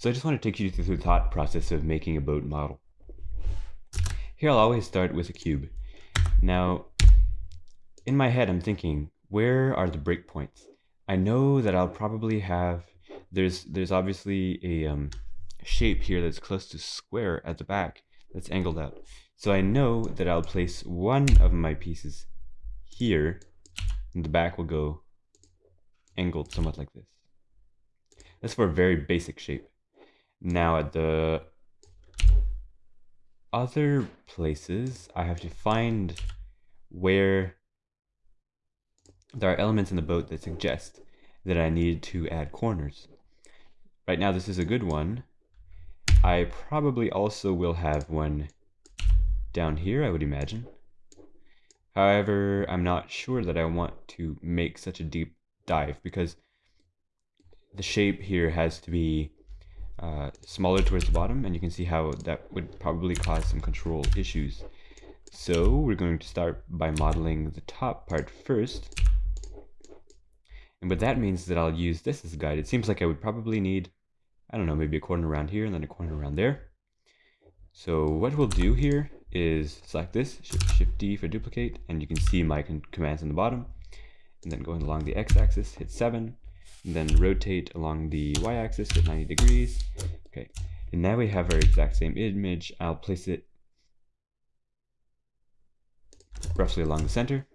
So I just want to take you through the thought process of making a boat model. Here I'll always start with a cube. Now, in my head I'm thinking, where are the breakpoints? I know that I'll probably have, there's, there's obviously a um, shape here that's close to square at the back that's angled out. So I know that I'll place one of my pieces here, and the back will go angled somewhat like this. That's for a very basic shape. Now at the other places, I have to find where there are elements in the boat that suggest that I need to add corners. Right now this is a good one. I probably also will have one down here, I would imagine. However, I'm not sure that I want to make such a deep dive because the shape here has to be uh, smaller towards the bottom and you can see how that would probably cause some control issues. So we're going to start by modeling the top part first. And what that means is that I'll use this as a guide. It seems like I would probably need, I don't know, maybe a corner around here and then a corner around there. So what we'll do here is select this, Shift D for duplicate, and you can see my commands on the bottom. And then going along the x-axis, hit 7, then rotate along the y-axis at 90 degrees. Okay, and now we have our exact same image. I'll place it roughly along the center.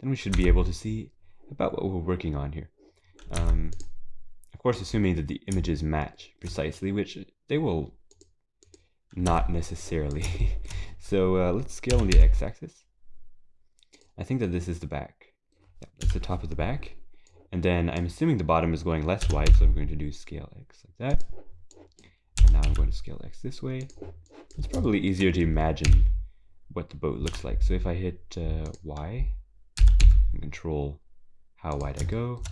Then we should be able to see about what we're working on here. Um, of course, assuming that the images match precisely, which they will not necessarily. so uh, let's scale on the x-axis. I think that this is the back. Yeah, that's the top of the back. And then I'm assuming the bottom is going less wide, so I'm going to do scale X like that. And now I'm going to scale X this way. It's probably easier to imagine what the boat looks like. So if I hit uh, Y, and control how wide I go,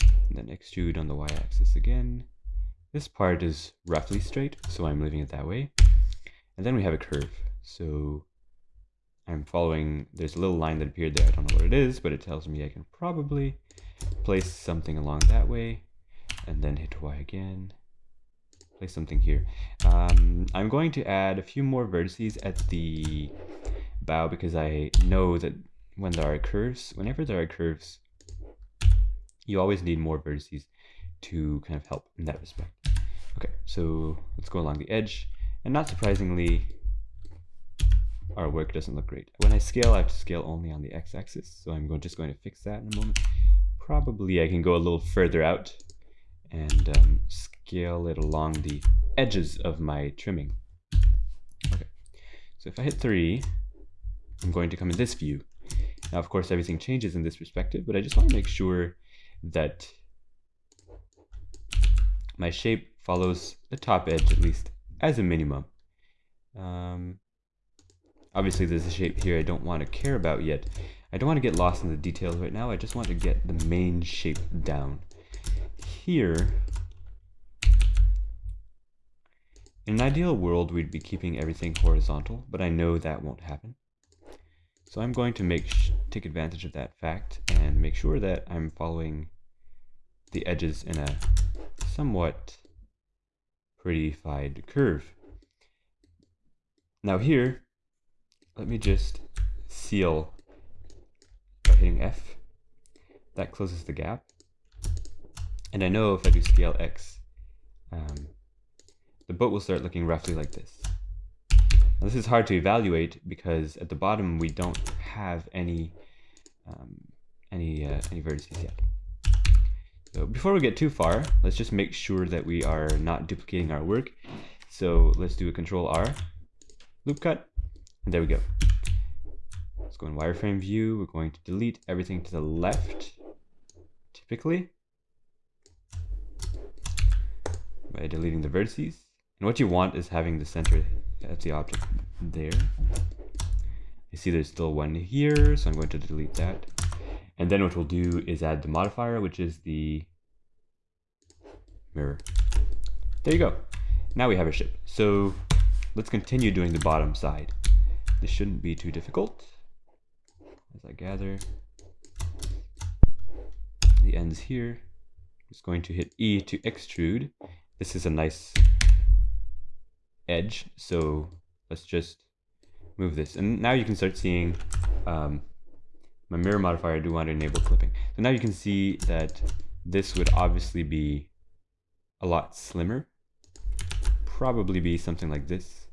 and then extrude on the Y-axis again. This part is roughly straight, so I'm leaving it that way. And then we have a curve. So I'm following, there's a little line that appeared there. I don't know what it is, but it tells me I can probably place something along that way and then hit Y again. Place something here. Um, I'm going to add a few more vertices at the bow because I know that when there are curves whenever there are curves you always need more vertices to kind of help in that respect. Okay so let's go along the edge. And not surprisingly our work doesn't look great. When I scale I have to scale only on the x-axis so I'm just going to fix that in a moment probably I can go a little further out and um, scale it along the edges of my trimming. Okay, so if I hit 3, I'm going to come in this view. Now, of course, everything changes in this perspective, but I just want to make sure that my shape follows the top edge, at least, as a minimum. Um, obviously, there's a shape here I don't want to care about yet, I don't want to get lost in the details right now. I just want to get the main shape down. Here, in an ideal world, we'd be keeping everything horizontal, but I know that won't happen. So I'm going to make take advantage of that fact and make sure that I'm following the edges in a somewhat prettified curve. Now here, let me just seal hitting F. That closes the gap. And I know if I do scale X, um, the boat will start looking roughly like this. Now, this is hard to evaluate because at the bottom we don't have any um, any uh, any vertices yet. So before we get too far, let's just make sure that we are not duplicating our work. So let's do a control R, loop cut, and there we go. Let's go in wireframe view. We're going to delete everything to the left, typically, by deleting the vertices. And what you want is having the center of the object there. You see there's still one here, so I'm going to delete that. And then what we'll do is add the modifier, which is the mirror. There you go. Now we have a ship. So let's continue doing the bottom side. This shouldn't be too difficult as I gather the ends here. I'm just going to hit E to extrude. This is a nice edge, so let's just move this. And now you can start seeing um, my mirror modifier, I do want to enable clipping. So now you can see that this would obviously be a lot slimmer. Probably be something like this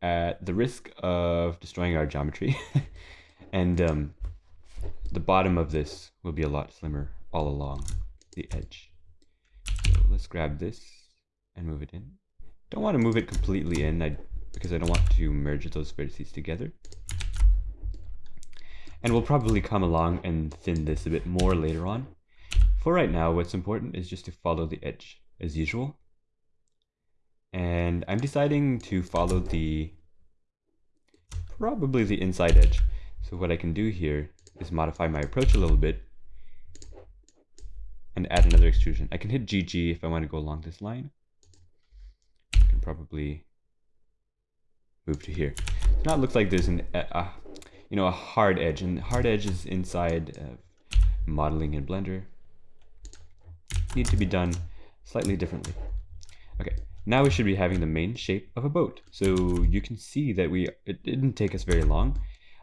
at the risk of destroying our geometry. and um, the bottom of this will be a lot slimmer all along the edge. So let's grab this and move it in. Don't want to move it completely in I, because I don't want to merge those vertices together. And we'll probably come along and thin this a bit more later on. For right now, what's important is just to follow the edge as usual. And I'm deciding to follow the, probably the inside edge. So what I can do here is modify my approach a little bit and add another extrusion. I can hit GG if I want to go along this line. I can probably move to here. So now it looks like there's an, uh, you know, a hard edge, and hard edges inside uh, modeling in Blender need to be done slightly differently. Okay, now we should be having the main shape of a boat. So you can see that we it didn't take us very long.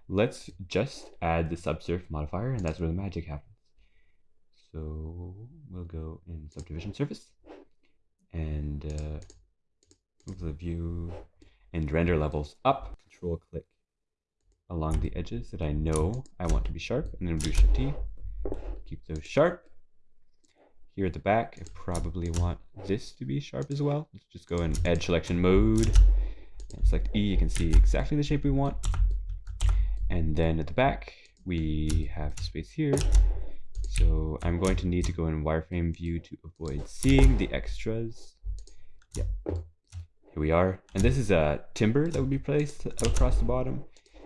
Let's just add the subsurf modifier, and that's where the magic happens. So we'll go in subdivision surface and uh, move the view and render levels up. Control click along the edges that I know I want to be sharp, and then do Shift T. Keep those sharp. Here at the back, I probably want this to be sharp as well. Let's just go in edge selection mode and select E. You can see exactly the shape we want. And then at the back, we have space here. So I'm going to need to go in wireframe view to avoid seeing the extras. Yeah, here we are. And this is a timber that would be placed across the bottom.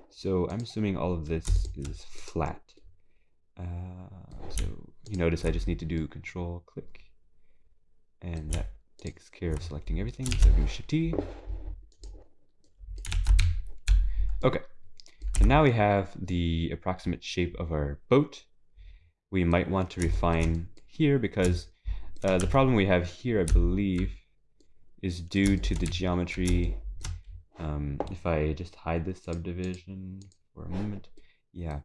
So I'm assuming all of this is flat. Uh, so you notice I just need to do control click and that takes care of selecting everything. So do shift T. Okay, and now we have the approximate shape of our boat. We might want to refine here because uh, the problem we have here, I believe, is due to the geometry um, if I just hide this subdivision for a moment, yeah,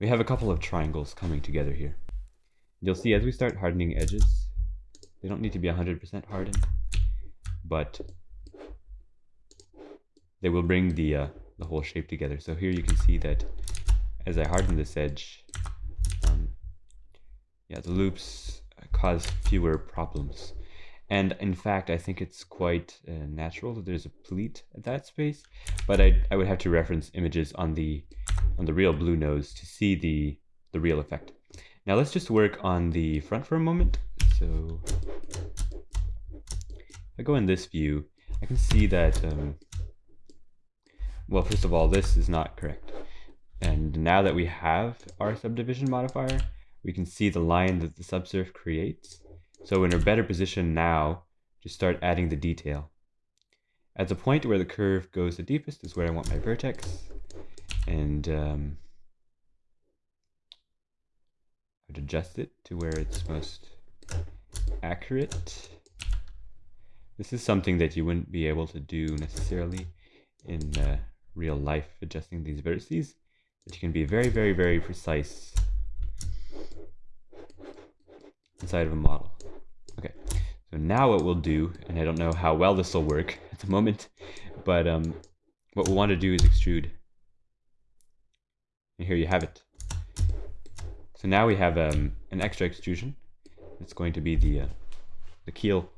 we have a couple of triangles coming together here. You'll see as we start hardening edges, they don't need to be 100% hardened, but they will bring the, uh, the whole shape together. So here you can see that as I harden this edge, um, yeah, the loops cause fewer problems. And in fact, I think it's quite uh, natural that there's a pleat at that space, but I, I would have to reference images on the on the real Bluenose to see the, the real effect. Now let's just work on the front for a moment. So if I go in this view, I can see that, um, well, first of all, this is not correct. And now that we have our subdivision modifier, we can see the line that the subsurf creates. So we're in a better position now to start adding the detail. At the point where the curve goes the deepest is where I want my vertex. And um, I would adjust it to where it's most accurate. This is something that you wouldn't be able to do necessarily in uh, real life, adjusting these vertices. that you can be very, very, very precise inside of a model. Okay, so now what we'll do, and I don't know how well this will work at the moment, but um, what we want to do is extrude. And here you have it. So now we have um, an extra extrusion. It's going to be the, uh, the keel.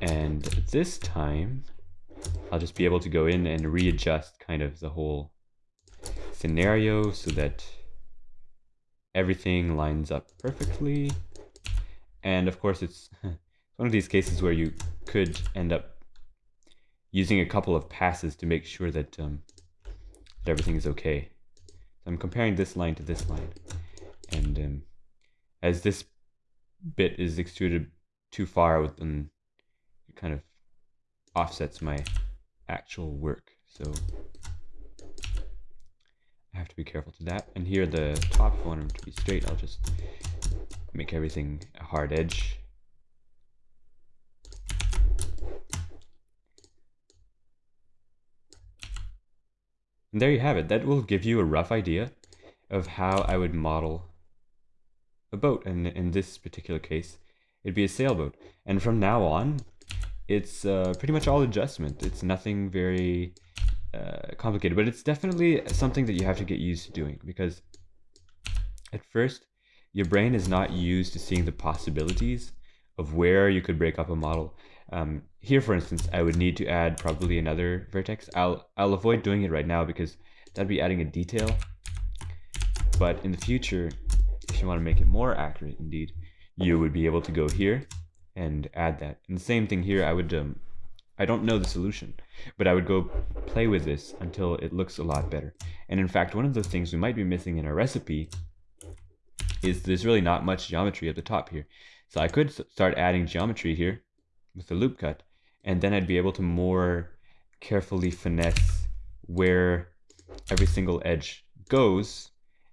And this time, I'll just be able to go in and readjust kind of the whole scenario so that everything lines up perfectly. And of course, it's one of these cases where you could end up using a couple of passes to make sure that, um, that everything is okay. So I'm comparing this line to this line. And um, as this bit is extruded too far, then it kind of offsets my actual work. So I have to be careful to that. And here the top, if I want them to be straight, I'll just make everything a hard edge. And there you have it. That will give you a rough idea of how I would model a boat. And in this particular case, it'd be a sailboat. And from now on, it's uh, pretty much all adjustment. It's nothing very uh, complicated, but it's definitely something that you have to get used to doing because at first, your brain is not used to seeing the possibilities of where you could break up a model. Um, here, for instance, I would need to add probably another vertex. I'll, I'll avoid doing it right now because that'd be adding a detail. But in the future, if you want to make it more accurate indeed, you would be able to go here and add that. And the same thing here, I would, um, I don't know the solution, but I would go play with this until it looks a lot better. And in fact, one of the things we might be missing in our recipe is there's really not much geometry at the top here. So I could start adding geometry here with the loop cut, and then I'd be able to more carefully finesse where every single edge goes,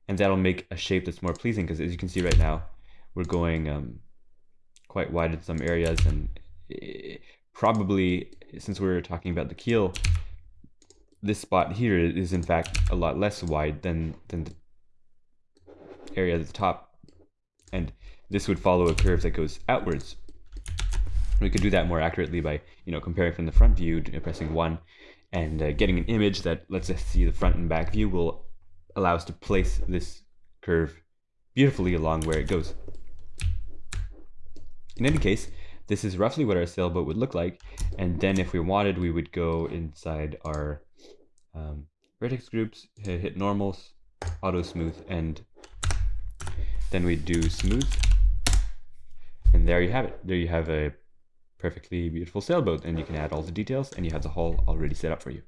and that'll make a shape that's more pleasing, because as you can see right now, we're going um, quite wide in some areas, and probably, since we are talking about the keel, this spot here is in fact a lot less wide than, than the area at the top. And this would follow a curve that goes outwards. We could do that more accurately by, you know, comparing from the front view, pressing one, and uh, getting an image that lets us see the front and back view will allow us to place this curve beautifully along where it goes. In any case, this is roughly what our sailboat would look like. And then if we wanted, we would go inside our um, vertex groups, hit normals, auto smooth, and then we do smooth. And there you have it. There you have a perfectly beautiful sailboat and you can add all the details and you have the hull already set up for you.